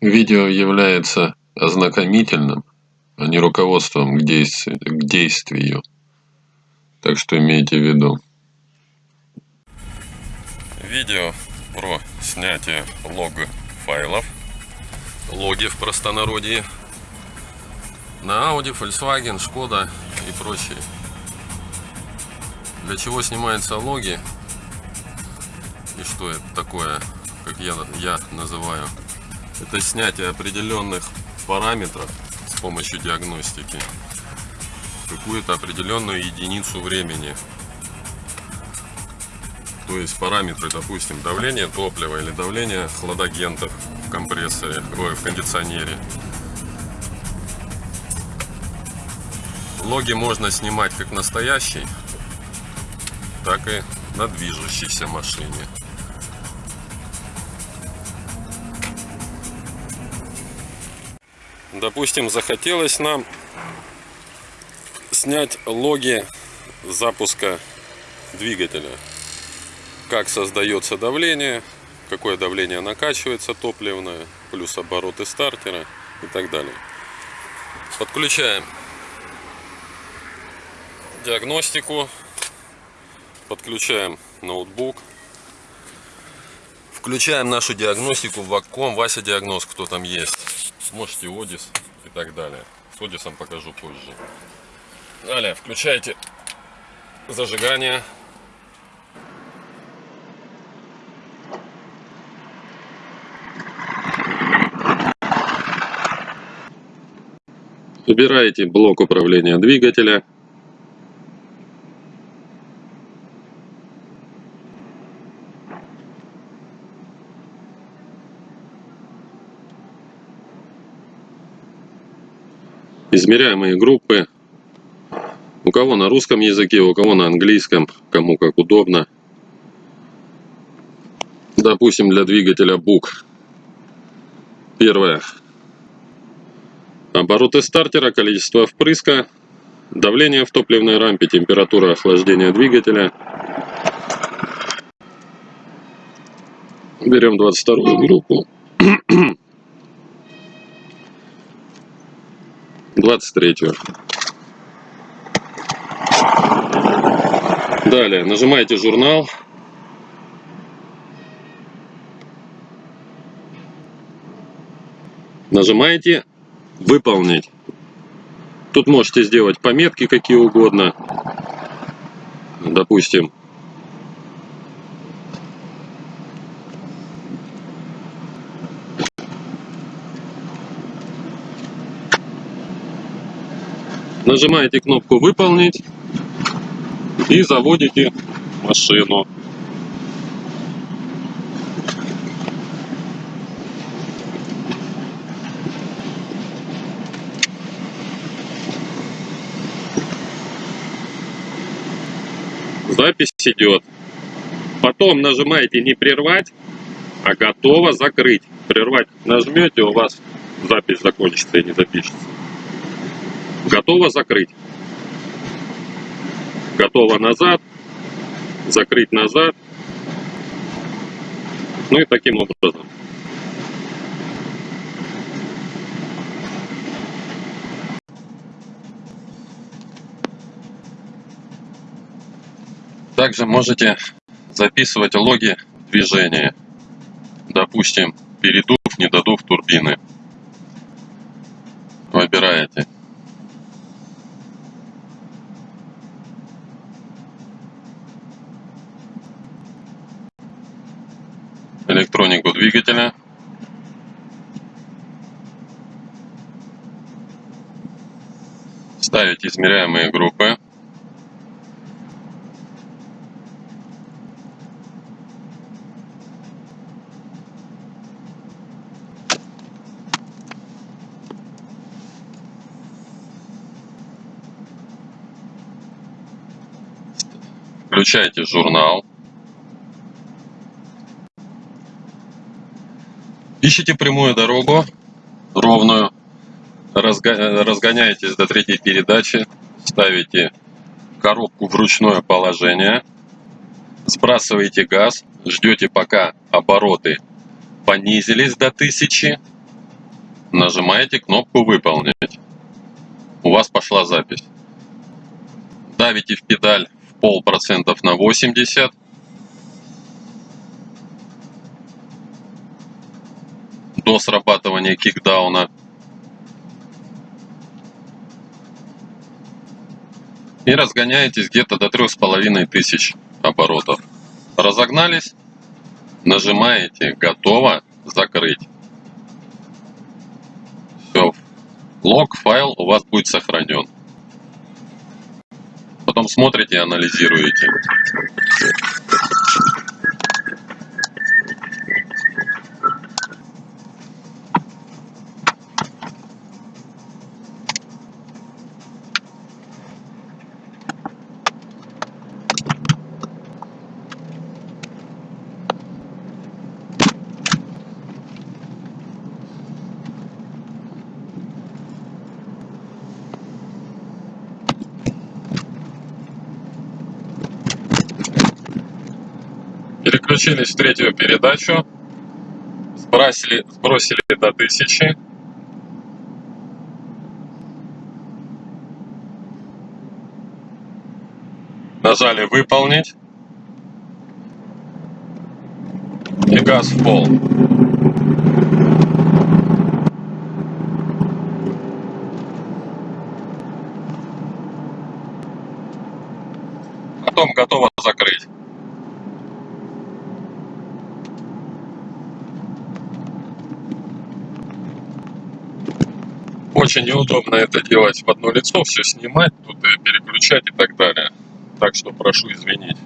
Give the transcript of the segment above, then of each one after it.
Видео является ознакомительным, а не руководством к действию. Так что имейте в виду. Видео про снятие лог файлов, логи в простонародье, на Audi, Volkswagen, Skoda и прочие. Для чего снимаются логи и что это такое, как я, я называю это снятие определенных параметров с помощью диагностики какую-то определенную единицу времени. То есть параметры, допустим, давление топлива или давление хладагентов в компрессоре, ой, в кондиционере. Логи можно снимать как настоящий, так и на движущейся машине. Допустим, захотелось нам снять логи запуска двигателя. Как создается давление, какое давление накачивается топливное, плюс обороты стартера и так далее. Подключаем диагностику, подключаем ноутбук, включаем нашу диагностику в Вакком, Вася Диагноз, кто там есть можете Одис и так далее. С Одисом покажу позже. Далее включайте зажигание. Выбираете блок управления двигателя. Измеряемые группы. У кого на русском языке, у кого на английском, кому как удобно. Допустим, для двигателя БУК. Первое. Обороты стартера, количество впрыска, давление в топливной рампе, температура охлаждения двигателя. Берем 22 группу. 23 далее нажимаете журнал нажимаете выполнить тут можете сделать пометки какие угодно. Допустим Нажимаете кнопку «Выполнить» и заводите машину. Запись идет. Потом нажимаете «Не прервать», а «Готово закрыть». Прервать нажмете, у вас запись закончится и не запишется. Готово закрыть. Готово назад. Закрыть назад. Ну и таким образом. Также можете записывать логи движения. Допустим, передув, недодув турбины. Выбираете. Двигателя. Ставить измеряемые группы. Включайте журнал. Ищите прямую дорогу, ровную, разгоняетесь до третьей передачи, ставите коробку в ручное положение, сбрасываете газ, ждете пока обороты понизились до 1000, Нажимаете кнопку «Выполнить». У вас пошла запись. Давите в педаль в полпроцентов на 80. До срабатывания кикдауна. И разгоняетесь где-то до трех с половиной тысяч оборотов. Разогнались, нажимаете «Готово», «Закрыть». Все, лог, файл у вас будет сохранен. Потом смотрите и анализируете. Переключились в третью передачу. Сбросили, сбросили до 1000. Нажали выполнить. И газ в пол. Потом готово закрыть. Очень неудобно это делать в одно лицо, все снимать, тут и переключать и так далее. Так что прошу извинить.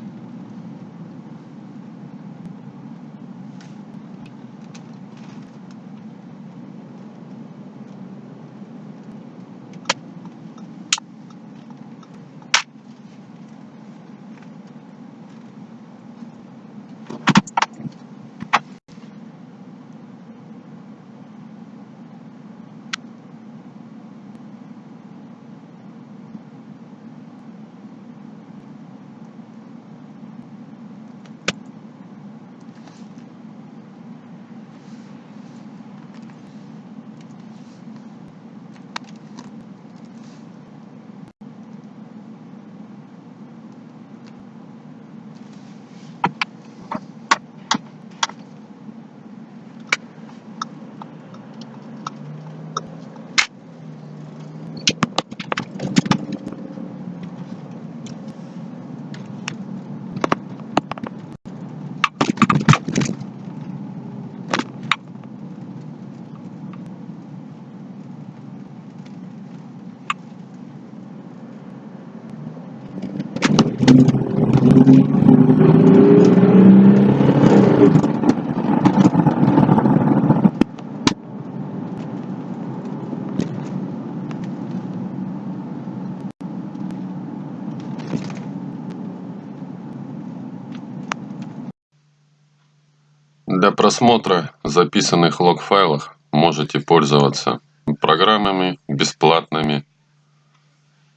Для просмотра записанных лог-файлов можете пользоваться программами бесплатными.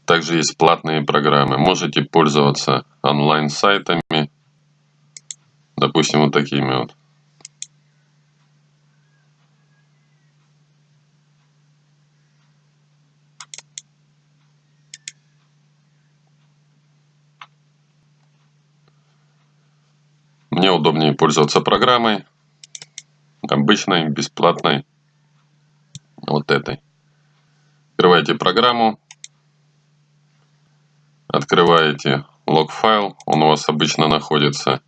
Также есть платные программы. Можете пользоваться онлайн-сайтами. Допустим, вот такими вот. Мне удобнее пользоваться программой, обычной, бесплатной, вот этой. Открываете программу, открываете лог-файл, он у вас обычно находится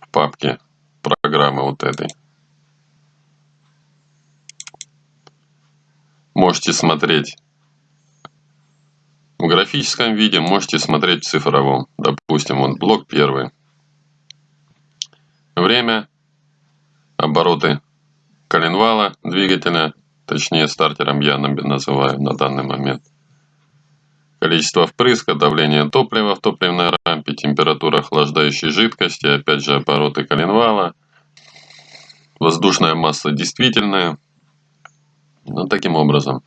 в папке программы вот этой. Можете смотреть в графическом виде, можете смотреть в цифровом. Допустим, вот блок первый время, обороты коленвала двигателя, точнее стартером я называю на данный момент, количество впрыска, давление топлива в топливной рампе, температура охлаждающей жидкости, опять же обороты коленвала, воздушная масса действительная. Ну, таким образом.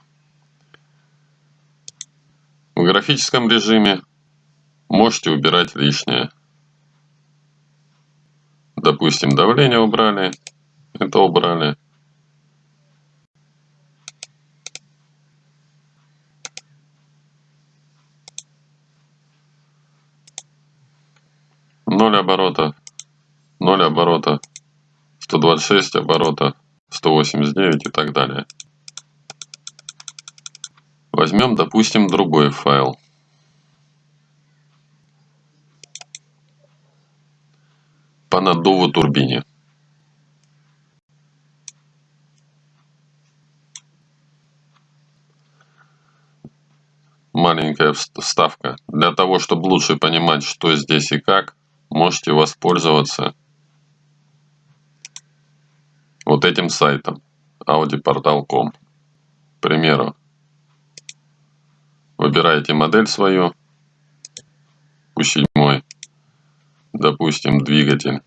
В графическом режиме можете убирать лишнее допустим, давление убрали, это убрали. Ноль оборота, ноль оборота, 126 оборота, 189 и так далее. Возьмем, допустим, другой файл. По наддуву турбине. маленькая вставка. Для того, чтобы лучше понимать, что здесь и как, можете воспользоваться вот этим сайтом audioportal.com. К примеру, выбираете модель свою, Q7, допустим, двигатель.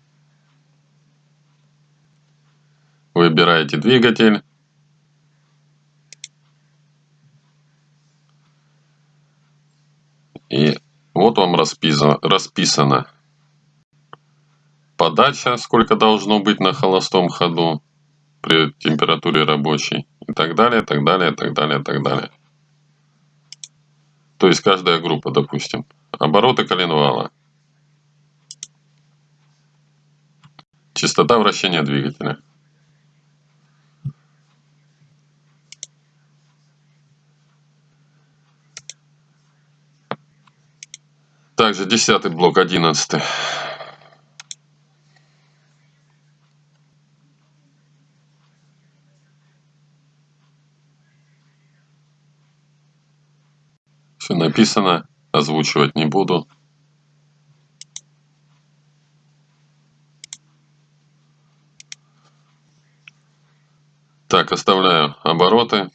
Выбираете двигатель, И вот вам расписано, расписано подача, сколько должно быть на холостом ходу при температуре рабочей и так далее, так далее, так далее, так далее. То есть каждая группа, допустим. Обороты коленвала. Частота вращения двигателя. Также десятый блок, одиннадцатый. Все написано, озвучивать не буду. Оставляю обороты.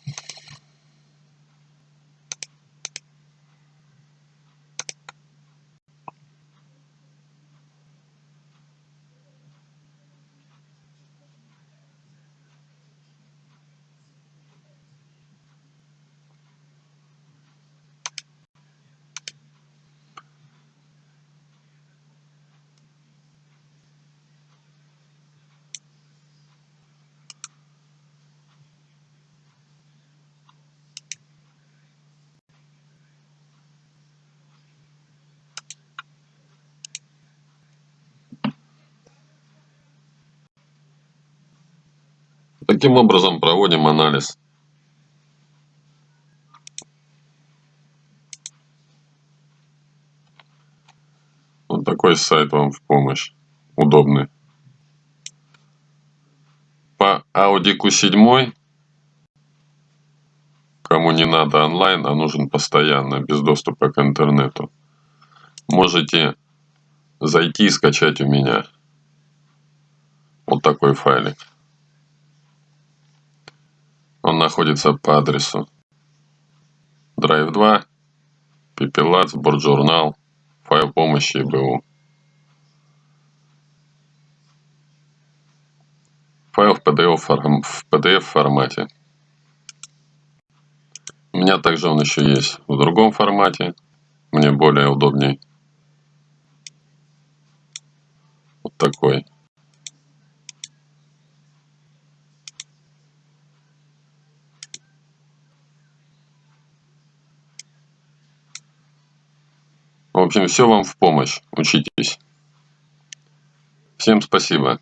Таким образом проводим анализ. Вот такой сайт вам в помощь. Удобный. По Audi Q7, кому не надо онлайн, а нужен постоянно, без доступа к интернету, можете зайти и скачать у меня вот такой файлик. Он находится по адресу Drive 2, Пепелац, Борджурнал, файл помощи БУ. Файл в PDF, в PDF формате. У меня также он еще есть в другом формате. Мне более удобней. Вот такой. В общем, все вам в помощь. Учитесь. Всем спасибо.